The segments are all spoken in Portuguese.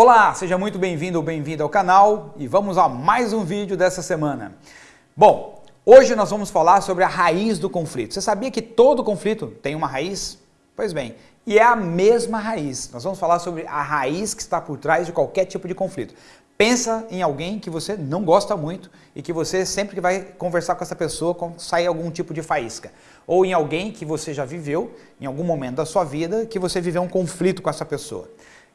Olá, seja muito bem-vindo ou bem-vinda ao canal e vamos a mais um vídeo dessa semana. Bom, hoje nós vamos falar sobre a raiz do conflito. Você sabia que todo conflito tem uma raiz? Pois bem, e é a mesma raiz. Nós vamos falar sobre a raiz que está por trás de qualquer tipo de conflito. Pensa em alguém que você não gosta muito e que você sempre que vai conversar com essa pessoa sai algum tipo de faísca. Ou em alguém que você já viveu, em algum momento da sua vida, que você viveu um conflito com essa pessoa.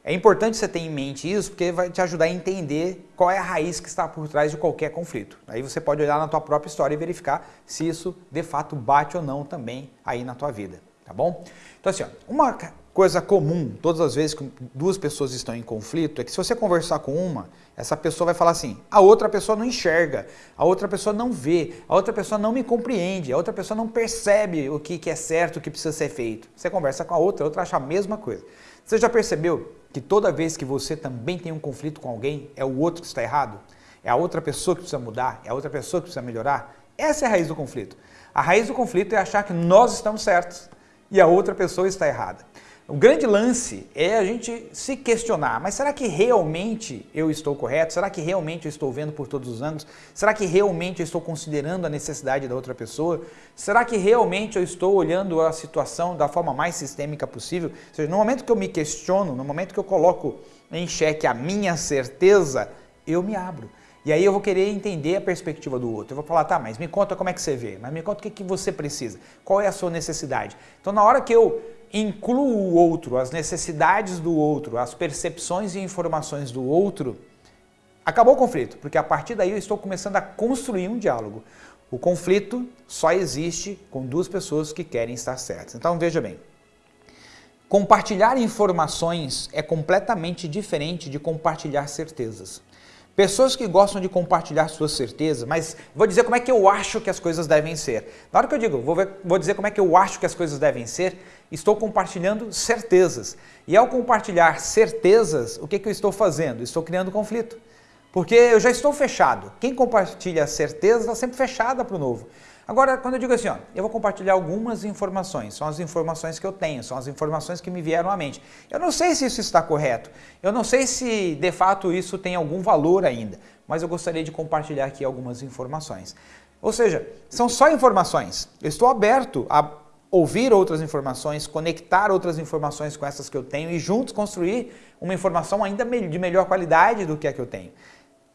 É importante você ter em mente isso porque vai te ajudar a entender qual é a raiz que está por trás de qualquer conflito. Aí você pode olhar na tua própria história e verificar se isso de fato bate ou não também aí na tua vida, tá bom? Então assim, ó, uma coisa comum todas as vezes que duas pessoas estão em conflito é que se você conversar com uma, essa pessoa vai falar assim, a outra pessoa não enxerga, a outra pessoa não vê, a outra pessoa não me compreende, a outra pessoa não percebe o que é certo, o que precisa ser feito. Você conversa com a outra, a outra acha a mesma coisa. Você já percebeu que toda vez que você também tem um conflito com alguém, é o outro que está errado? É a outra pessoa que precisa mudar? É a outra pessoa que precisa melhorar? Essa é a raiz do conflito. A raiz do conflito é achar que nós estamos certos e a outra pessoa está errada. O grande lance é a gente se questionar, mas será que realmente eu estou correto? Será que realmente eu estou vendo por todos os ângulos? Será que realmente eu estou considerando a necessidade da outra pessoa? Será que realmente eu estou olhando a situação da forma mais sistêmica possível? Ou seja, no momento que eu me questiono, no momento que eu coloco em xeque a minha certeza, eu me abro. E aí eu vou querer entender a perspectiva do outro. Eu vou falar, tá, mas me conta como é que você vê, mas me conta o que, que você precisa, qual é a sua necessidade. Então na hora que eu incluo o outro, as necessidades do outro, as percepções e informações do outro, acabou o conflito, porque a partir daí eu estou começando a construir um diálogo. O conflito só existe com duas pessoas que querem estar certas. Então veja bem, compartilhar informações é completamente diferente de compartilhar certezas. Pessoas que gostam de compartilhar suas certezas, mas vou dizer como é que eu acho que as coisas devem ser. Na hora que eu digo, vou, ver, vou dizer como é que eu acho que as coisas devem ser, estou compartilhando certezas. E ao compartilhar certezas, o que, que eu estou fazendo? Estou criando conflito. Porque eu já estou fechado. Quem compartilha certeza está sempre fechada para o novo. Agora, quando eu digo assim, ó, eu vou compartilhar algumas informações, são as informações que eu tenho, são as informações que me vieram à mente. Eu não sei se isso está correto, eu não sei se de fato isso tem algum valor ainda, mas eu gostaria de compartilhar aqui algumas informações. Ou seja, são só informações. Eu estou aberto a ouvir outras informações, conectar outras informações com essas que eu tenho e juntos construir uma informação ainda de melhor qualidade do que a que eu tenho.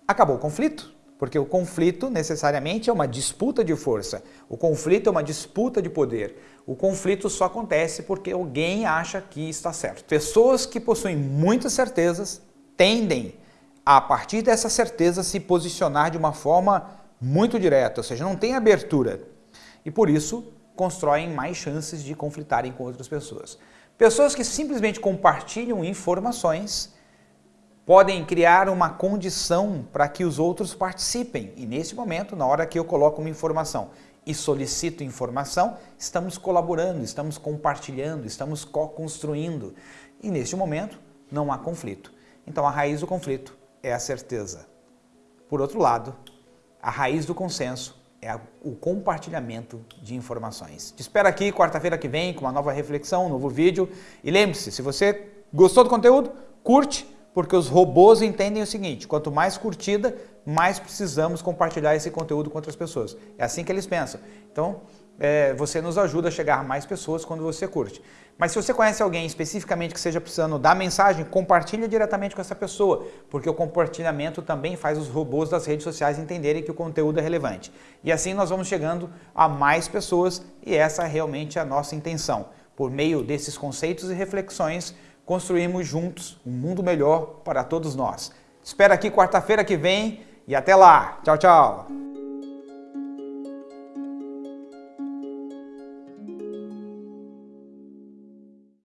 Acabou o conflito? Porque o conflito necessariamente é uma disputa de força. O conflito é uma disputa de poder. O conflito só acontece porque alguém acha que está certo. Pessoas que possuem muitas certezas tendem a, partir dessa certeza, se posicionar de uma forma muito direta, ou seja, não tem abertura. E por isso constroem mais chances de conflitarem com outras pessoas. Pessoas que simplesmente compartilham informações podem criar uma condição para que os outros participem. E nesse momento, na hora que eu coloco uma informação e solicito informação, estamos colaborando, estamos compartilhando, estamos co-construindo. E neste momento, não há conflito. Então a raiz do conflito é a certeza. Por outro lado, a raiz do consenso é o compartilhamento de informações. Te espero aqui quarta-feira que vem com uma nova reflexão, um novo vídeo. E lembre-se, se você gostou do conteúdo, curte, porque os robôs entendem o seguinte, quanto mais curtida, mais precisamos compartilhar esse conteúdo com outras pessoas. É assim que eles pensam. Então, é, você nos ajuda a chegar a mais pessoas quando você curte. Mas se você conhece alguém especificamente que seja precisando dar mensagem, compartilha diretamente com essa pessoa, porque o compartilhamento também faz os robôs das redes sociais entenderem que o conteúdo é relevante. E assim nós vamos chegando a mais pessoas e essa é realmente a nossa intenção. Por meio desses conceitos e reflexões, construímos juntos um mundo melhor para todos nós. Espero aqui quarta-feira que vem e até lá. Tchau, tchau.